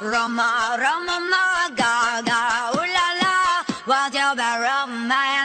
Roma, Roma, Gaga, ooh la la, what's your bad romance?